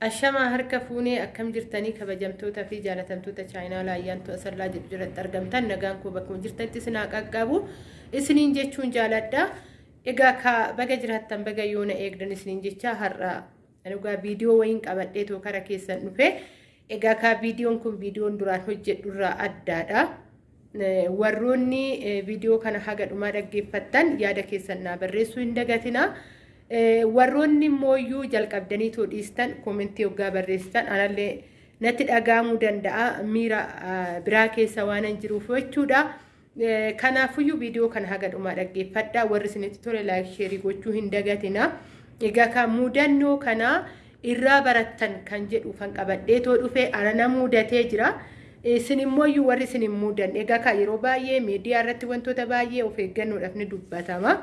Ashamaa harka fuunee akkam jirtanii kabajamtoota fi jaalatamtoota chaayinaa laayyaantu asirraa jedhu jalatti argamtan nagaan koo bakkuma jirtanitti isin qaqqabu isiniin jechuun jaaladha. Egaa ka baga jiraattan baga yoona eegdan isiniin jecha har'a dhugaa viidiyoo wayiin qabadhee too kara keessan dhufe egaa ka viidiyoon kun viidiyoon duraan hojjedhurraa addaadha. Warroonni viidiyoo kana haga dhumaa dhaggeeffattan yaada keessan naa barreessuu hin dagatina. Warroonni immoo jalqabdanii too dhiistan koomentii hoggaa barreessitan anallee natti dhagahamuu danda'a miira biraa keessa waan hin jiruuf jechuudha. Kanaafuyyuu viidiyoo kana haga dhumaa dhaggeeffadha. Warri isinitti tole laayik sheerii gochuu hin dagatina. Egaa kan mudannoo kana irraa barattan kan jedhu kan qabadhee too dhufe anana mudatee jira. Isin immoo warri isin hin mudanne egaa yeroo baay'ee miidiyaa irratti wantoota baay'ee of eeggannoodhaaf ni dubbatama.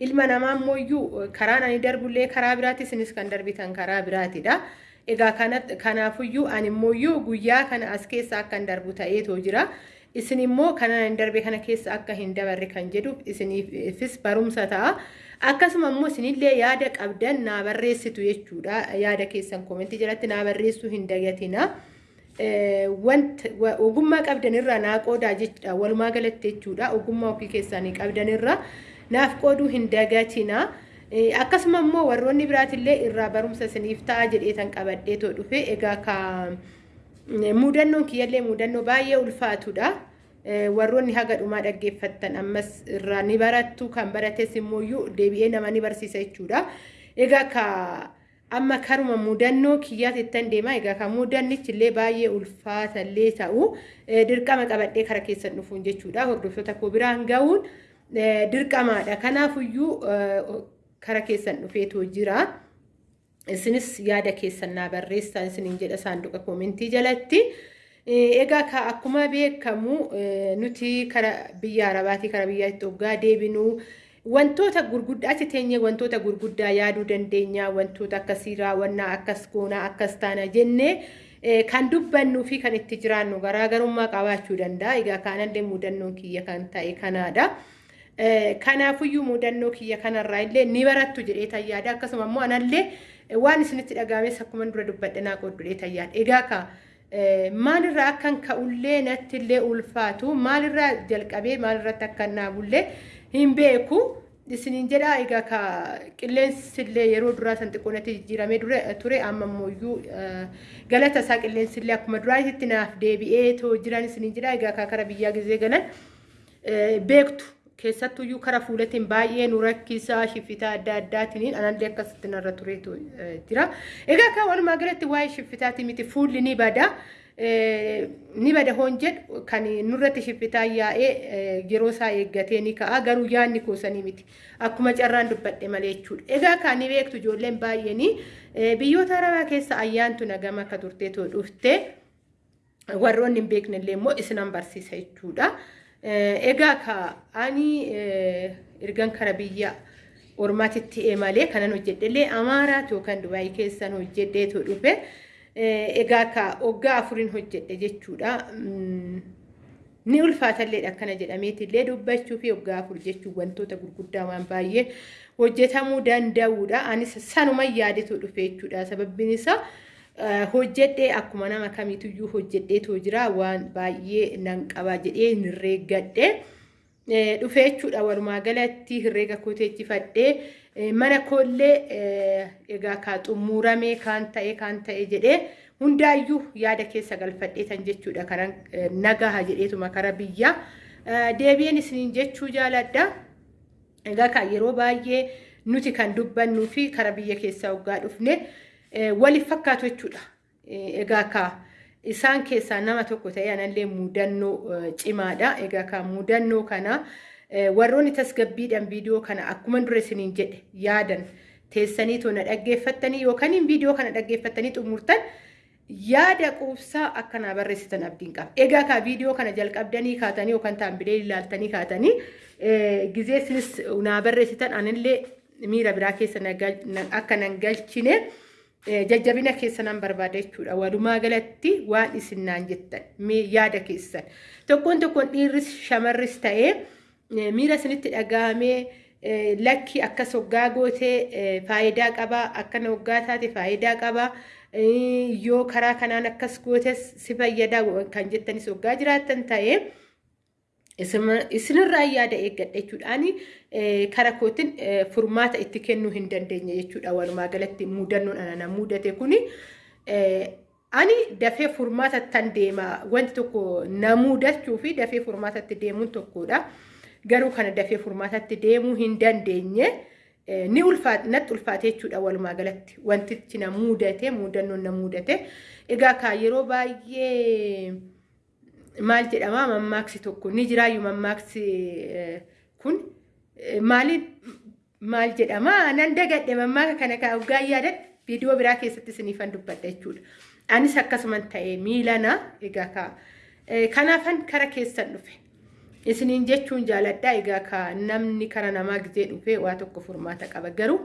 Ilma namaa immoo karaan ani darbullee karaa biraati isinis kan darbitan karaa biraatidha. Egaa kanaafuyyuu ani immoo guyyaa kana as keessa akka hin darbu ta'eetoo jira. Isin immoo kana hin darbe kana keessa akka hin dabarre kan jedhuuf isiniifis barumsa ta'a. Akkasuma immoo isinillee yaada qabdan naa barreessitu jechuudha. Yaada keessan koomentii jalatti naa barreessuu hin dagatina. Wanta ogummaa qabdanirraa naa qoodaa jechuudha. Walumaa galatti jechuudha. Ogummaa ofii keessanii qabdanirraa. Naaf qooduu hin dagatina. Akkasuma immoo warroonni biraatillee irraa barumsa isiniif ta'a jedheetan qabadhee too dhufe egaa ka mudannoon kiyyallee mudannoo baay'ee ulfaatudha. Warroonni haga dhumaa dhaggeeffattan ammas irraa ni barattu kan barates immoo deebi'ee nama ni barsiisa jechuudha. Egaa ka amma karuma mudannoo kiyyaatittan deema egaa ka mudannichillee baay'ee ulfaatallee ta'u dirqama qabadhee kara keessan dhufuun jechuudha. Hordoftoota koo biraan ga'uun. Dirqamaadha. Kanaafuyyuu kara keessan dhufeetoo jira. Isinis yaada keessan naa barreessaa isiniin jedha saanduqa koomentii jalatti. Egaa ka akkuma beekamu nuti kara biyya Arabaatii kara biyya Itoophiyaa deebinuu wantoota gurguddaa achi teenyee wantoota gurguddaa yaaduu dandeenya wantoota akkasii raawwannaa akkas goonaa akkas taana jennee kan dubbannuu fi kan itti jiraannu garaagarummaa qabaachuu danda'a. Egaa kanallee mudannoon kiyya kan ta'e kanaadha. Kanaafuyyuu mudannoo kiyya kanarraa illee ni barattu jedhee tayyaada. Akkasuma immoo anallee waan isinitti dhagaames akkuma dura dubbadhe naa qooddu jedhee tayyaada. Egaa ka maalirraa akkan ka'ullee natti illee ulfaatu maalirraa jalqabee maalirratti akkan naabullee hin beeku. Isiniin jedha egaa ka qilleensi illee yeroo duraa san xiqqoo natti jijjiiramee ture amma immoo galata isaa qilleensi illee akkuma duraatitti naaf deebi'ee jiran isiniin jedha egaa ka kara biyyaa gizee galan beektu. Keessattuyyuu kara fuulatiin baay'ee nu rakkisaa shiffitaa adda addaatiin anallee akkasitti narra tureetu jira. Egaa kan walumaa galatti waa'ee shiffitaatii miti fuulli ni bada. Ni bada hoon jedhu kan nurratti shiffitaa yaa'ee yeroo isaa eeggatee ni ka'a garuu yaadni koosanii miti. Akkuma carraan dubbadhe malee jechuudha. Egaa kan ni beektu ijoolleen baay'een biyyoota arabaa keessa ayyaantu nagama akka turteetoo dhufte warroonni hin beekne illee immoo isinan barsiisa jechuudha. Egaa ani ergan kara biyya ormaatitti malee kanan hojjedhellee Amaaraat yookaan Dubaayii keessan hojjedheetu dhufe. Egaa ka waggaa afuriin hojjedhe jechuudha. Ni ulfaatalleedha akkana jedhameetillee dubbachuu fi waggaa afur jechuun wantoota gurguddaa waan baay'ee hojjetamuu danda'uudha. Anis sanuma yaadetu dhufe jechuudha. Sababbiin isaa hojjedhee akkuma nama kamiituyyuu hojjedheetoo jira waan baay'ee nan qaba jedhee herreeggadhe dhufee jechuudha walumaa galatti herreega kooteechifadhee mana koollee egaa kaa xumuramee kaan ta'e kaan ta'e jedhee hundaayyuu yaada keessa galfadhee tan jechuudha. Karan nagaha jedheetuma kara biyya. Deebi'een isiniin jechuu jaaladha. Egaa kaa yeroo baay'ee nuti kan dubbannuu fi kara biyya keessaa waggaa dhufne. Waliif fakkaatu jechuudha. Egaa ka isaan keessaa nama tokko ta'ee anallee mudannoo cimaadha. Egaa ka mudannoo kana warroonni tasgabbiidhaan viidiyoo kana akkuma dura isiniin jedhe yaadan teessanii tona dhaggeeffattanii yookaan viidiyoo kana dhaggeeffattanii xumurtan yaada quubsaa akkanaa barreessitan abdiin qaba. Egaa ka viidiyoo kana jalqabdanii kaatanii yookaan taambilee ilaaltanii kaatanii gizee isinis naa barreessitan anillee miira biraa keessa akka nan galchine. Jajjabina keessa nan barbaada jechuudha. Walumaa galatti waan isin naan jettan yaada keessan. Tokkoon tokkoon dhiirris shamarris ta'ee miira isinitti dhagahamee lakki akkas hoggaa gootee faayidaa qaba akkana hoggaa taate faayidaa qaba yoo karaa kanaan akkas gootes si fayyada kan jettanis hoggaa jiraattan ta'ee isinirraa yaada eeggadha jechuudhaan kara kootiin furmaata itti kennuu hin dandeenye jechuudha. Walumaa galatti muudannoon ana mudate kuni ani dafee furmaata tan deema wanti tokko na mudachuu fi dafee furmaatatti deemuun tokkodha garuu kana dafee furmaatatti deemuu hin dandeenye ni ulfaate natti ulfaate jechuudha walumaa galatti. Wantichi na mudate muudannoon na mudate egaa yeroo baay'ee maal jedhama? Mammaaksi tokko ni jiraayyuu mammaaksi kun. Maaliin maal jedhama? Nan dagadhe mammaaka kana kaa hoggaa yaadan viidiyoo biraa keessatti isiniifan dubbadha jechuudha. Anis akkasuman ta'ee miilana egaa kaa kanaafan kara keessan dhufe. Isiniin jechuun jaaladha. Egaa kaa namni kara namaa gizee dhufe waa tokko furmaata qaba. Garuu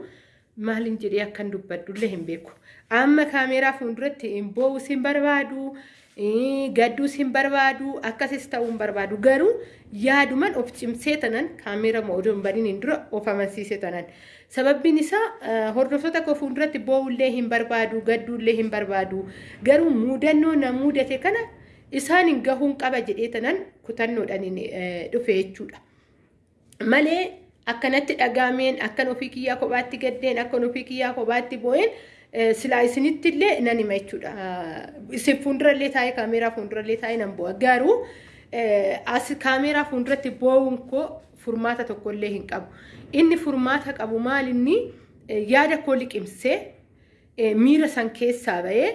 maalin jedhee akkan dubbadullee hin beeku. Amma kaameeraa fuulduratti hin boo'us hin barbaadu. gadduus hin barbaadu akkasis ta'uu hin barbaadu garuu yaaduman of cimsee tanan kaameera odoo hin baniin dura of amansiise tanan sababbiin isaa hordoftoota koo fuulduratti boo'ullee hin barbaadu gadduullee hin barbaadu garuu muudannoo na muudate kana isaan hin gahuun qaba jedhee tanan kutannoodhaan dhufe jechuudha malee akkanatti dhagaameen akkan ofii kiyyaa kophaatti gaddeen akkan ofii kiyyaa kophaatti boo'een silaa isinitti illee nan hima jechuudha. Isin fuuldurallee taa'ee kaameeraa fuuldurallee taa'ee nan bu'a. Garuu as kaameeraa fuulduratti boo'uun koo furmaata tokkollee hin qabu. Inni furmaata qabu maal inni yaada koo liqimsee miira san keessaa bahee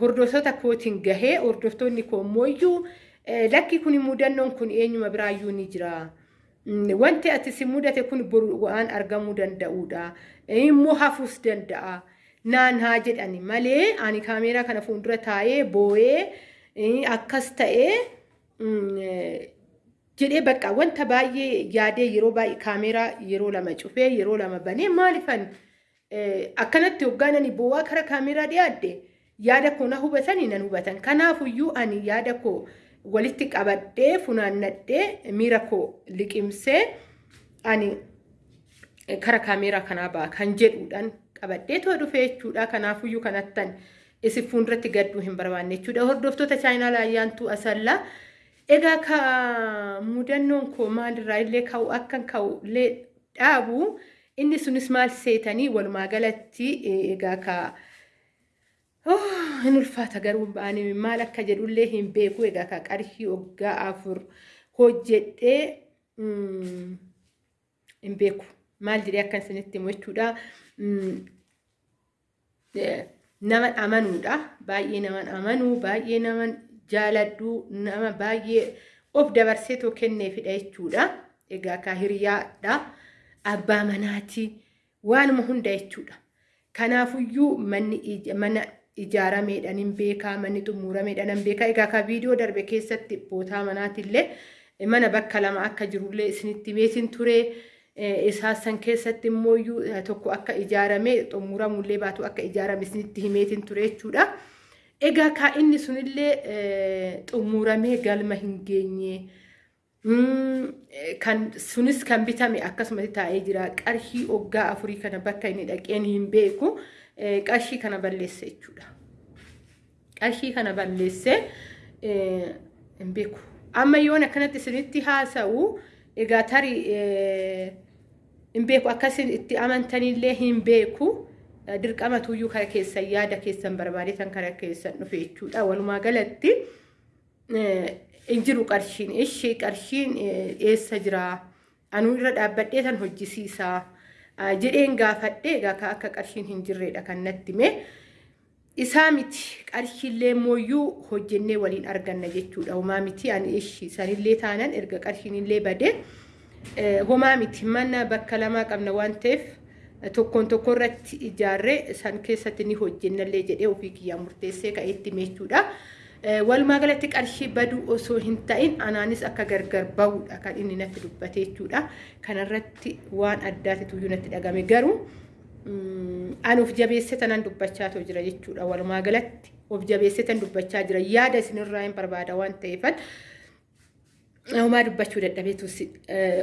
hordoftoota kootiin gahee hordoftoonni koo immoo lakki kun muudannoon kun eenyuma biraayyuu ni jira. Wanti ati si mudate kun waan argamuu danda'udha. Immoo hafuus danda'a. naan haa jedhani malee ani kaameeraa kana fuuldura taa'ee boo'ee akkas ta'ee jedhee bakka wanta baay'ee yaadee yeroo baay'ee kaameeraa yeroo lama cufee yeroo lama banee maalifan akkanatti hoggaan ani boo'aa kara kaameeraa dhiyaadde yaada koo na hubatanii nan hubatan kanaafuyyuu ani yaada koo walitti qabadhee funaannadhee miira koo liqimsee ani kara kaameeraa kanaa ba'a kan jedhuudhaan qabadhee too dhufe jechuudha. Kanaafuyyuu kanattan isin fuulduratti gadduu hin barbaanne jechuudha. Hordoftoota chaayinaal ayyaantuu asallaa. Egaa ka muudannoon koo maalirraa illee ka'u akkan ka'u illee dhaabu inni sunis maal seetanii walumaa galatti egaa ka hin ulfaata garuu ba'anii maal akka jedhullee hin beeku egaa ka qarshii waggaa afur hojjedhee hin beeku maal jedhee akkan isinitti himu jechuudha. naman amanuudha. Baay'ee naman amanuu, baay'ee naman jaaladhu, nama baay'ee of dabarsee too kenneefidha jechuudha. Egaa kaa hiriyaadha. Abbaa manaati. Waanuma hunda jechuudha. Kanaafuyyuu manni mana ijaarameedhaan hin beekaa, manni xumurameedhaan hin beekaa. Egaa kaa viidiyoo darbe keessatti bootaa manaatillee mana bakka lama akka jirullee isinitti beesin ture. isaa san keessatti immoo tokko akka ijaarame xumuramullee baatu akka ijaarame isinitti himeetiin ture jechuudha. Egaa kaa inni sunillee xumuramee galma hin geenye. Kan sunis kan bitame akkasumatti taa'ee jira. Qarshii waggaa afurii kana bakka inni dhaqeen hin beeku. Qarshii kana balleesse jechuudha. Qarshii kana balleesse hin beeku. Amma yoon akkanatti isinitti haasa'u egaa tarii hin beeku akkasiin itti amantanillee hin beeku dirqama tuyyuu kara keessan yaada keessan barbaadetan kara keessan dhufe jechuudha walumaa galatti hin jiru qarshiin ishee qarshiin eessa jira anuu irra dhaabbadhee tan hojjisiisaa jedheen gaafadhe egaa akka qarshiin hin jirredha kan natti hime. Isaa miti qarshiillee mooyyuu hojjennee waliin arganna jechuudha. Homaa miti ani ishii sanillee taanan erga qarshiinillee badee homaa miti mana bakka lamaa qabna waan ta'eef tokkoon tokko irratti ijaarree san keessatti ni hojjennallee jedhee ofii kiyyaa murteessee ka'eetti meechuudha. Walumaa galatti qarshii baduu osoo hin ta'in anaanis akka gargar bahudha kan inni natti dubbate jechuudha. Kanarratti waan addaatitu natti dhagame garuu ani of jabeessee tanan dubbachaa jira jechuudha. Walumaa galatti of jabeessee tan dubbachaa jira yaada isinirraa hin barbaada waan ta'eefan homaa dubbachuu dadhabeetu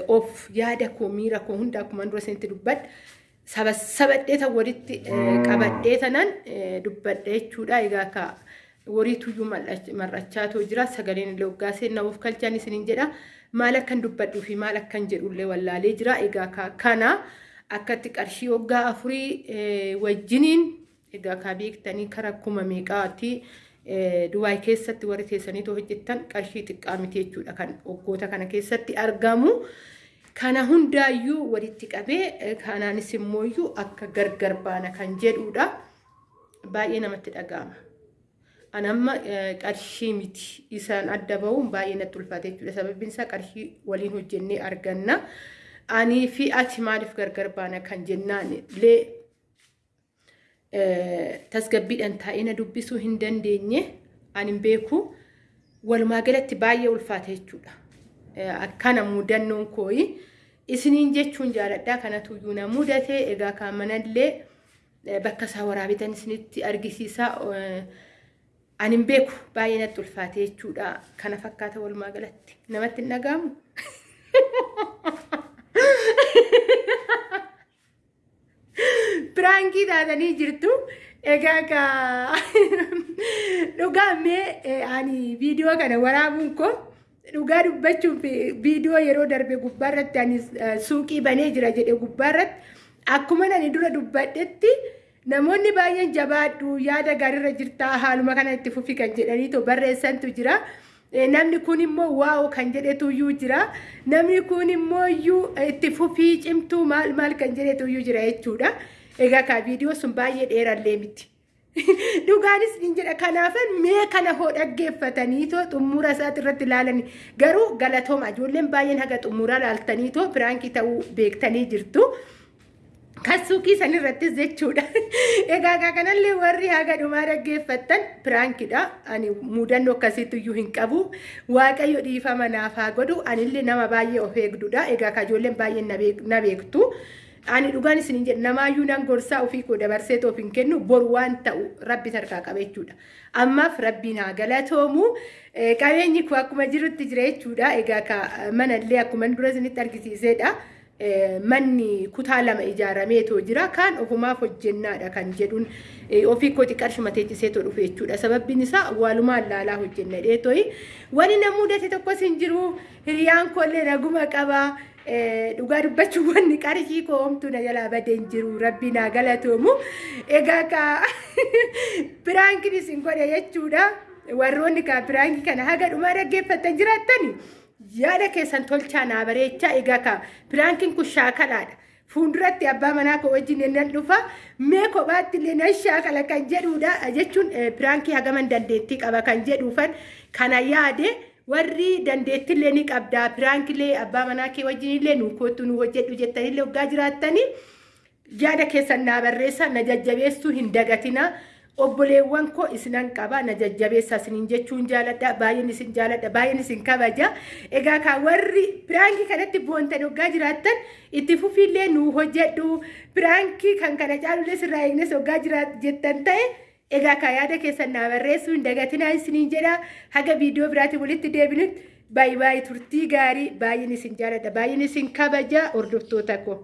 of yaada koo miira koo hunda akkuma dura isinitti dubbadha. Saba sabadhee tan walitti qabadhee tanan dubbadha jechuudha. Egaa akka wariituyyuu mar'achaatoo jira sagaleen illee waggaa seenaa of kalchaan isiniin jedha. Maal akkan dubbadhuu fi maal akkan jedhullee wallaalee jira. Egaa kana akkatti qarshii waggaa afurii wajjiniin egaa kaa beektanii kara kuma meeqaati. Dubaay keessatti warri teessanii hojjettan qarshii xiqqaa miti jechuudha kan waggoota kana keessatti argamu. Kana hundaayyuu walitti qabee kanaanis immoo akka gargar baana kan jedhudha. Baay'ee namatti dhaga'ama. An amma qarshii miti isaan adda bahuun baay'ee natti ulfaate jechuudha. Sababbiin isaa qarshii waliin hojjennee arganna. Anii fi ati maaliif gargar baana kan jennaan illee tasgabbiidhaan taa'ina dubbisuu hin dandeenye ani beeku walumaa galatti baay'ee ulfaate jechuudha. Akkana mudannoon kooyi isiniin jechuun jaaladhaa kanatu iyyuu na mudate egaa kan manallee bakka isaa waraabitan isinitti argisiisa. Ani hin beeku baay'ee natti ulfaate jechuudha. Kana fakkaata walumaa galatti namatti hin dhaga'amu. Piraankii taatanii jirtu. Egaa dhugaa mee ani viidiyoo kana waraabuun koo dhugaa dubbachuuf viidiyoo yeroo darbe gubbaarratti ani suuqii banee jira jedhe gubbaarratti akkuma ani dura dubbadhetti namoonni baay'een jabaadhu yaada gaariirra jirta haaluma kana itti fufi kan jedhaniitu barreessantu jira. Namni kun immoo waa'oo kan jedhetu iyyuu jira. Namni kun immoo iyyuu itti fufii cimtuu maal maal kan jedhetu iyyuu jira jechuudha. Egaa kaa viidiyoo sun baay'ee dheerallee miti. Dhugaanis ni jedha kanaafan mee kana hoo dhaggeeffataniitoo xumura isaati irratti ilaalanii garuu galatooma ijoolleen baay'een haga xumuraa laaltaniitoo piraankii ta'uu beektanii jirtu. Kan suuqii san irrattis jechuudha. Egaa kanallee warri haga dhumaa dhaggeeffattan piraankiidha. Ani mudannoo akkasiitu iyyuu hin qabu. Waaqayyo dhiifama naaf haa godhu. Anillee nama baay'ee of eegdudha. Egaa ka ijoolleen baay'een na beektu. Ani dhugaan isin jedhu namaayyuu nan gorsaa ofii koo dabarsee toof hin kennu boru waan ta'u rabbi tarkaa qaba jechuudha. Ammaaf rabbiin haa galatoomu. Qabeenyi koo akkuma jirutti jira jechuudha. Egaa manallee akkuma dura isinitti argisiisedha. Manni kutaa lama ijaarameetoo jira. Kaan ofumaaf hojjennaadha kan jedhuun. Ofii kooti qarshuma teechiseetoo dhufe jechuudha. Sababbiin isaa awwaalumaan laalaa hojjenna dheetooyi wani na mudate tokkos hin jiru hiriyaan koollee naguma qaba. Dhugaa dubbachuun wanni qarshii koo homtuu na jalaa badee hin jiru. Rabbi naa galatoomu. Egaa ka piraankiin isin godhe jechuudha. Warroonni ka piraankii kana haga dhumaa dhaggeeffatan jiraatanii. Yaada keessan tolchaa naa bareechaa egaa ka piraankiin kun shaakalaadha. Fuulduratti abbaa manaa koo wajjin nan dhufa mee kophaatti illee nan shaakala kan jedhudha jechuun piraankii hagaman dandeettii qaba kan jedhuufan kana yaade warri dandeettillee ni qabda piraankilee abbaa manaa kee wajjin illee nu kootu nu hojjedhu jettanillee waggaa jiraattanii yaada keessan naa barreessa na jajjabeessuu hin dagatina. Obboleewwan koo isinan qaba na jajjabeessa isiniin jechuun jaaladha baay'een isin jaaladha baay'een isin kabaja. Egaa ka warri piraankii kanatti boontan waggaa jiraattan itti fufiillee nu hojjedhu. Piraankii kan kana caalullee sirraa eegnes waggaa jiraat jettan ta'e egaa ka yaada keessan naa barreessuu hin dagatinaa isiniin jedha. Haga viidiyoo biraatiin walitti deebinutti baay'ee baay'ee turtii gaarii baay'een isin jaaladha baay'een isin kabaja hordoftoota koo.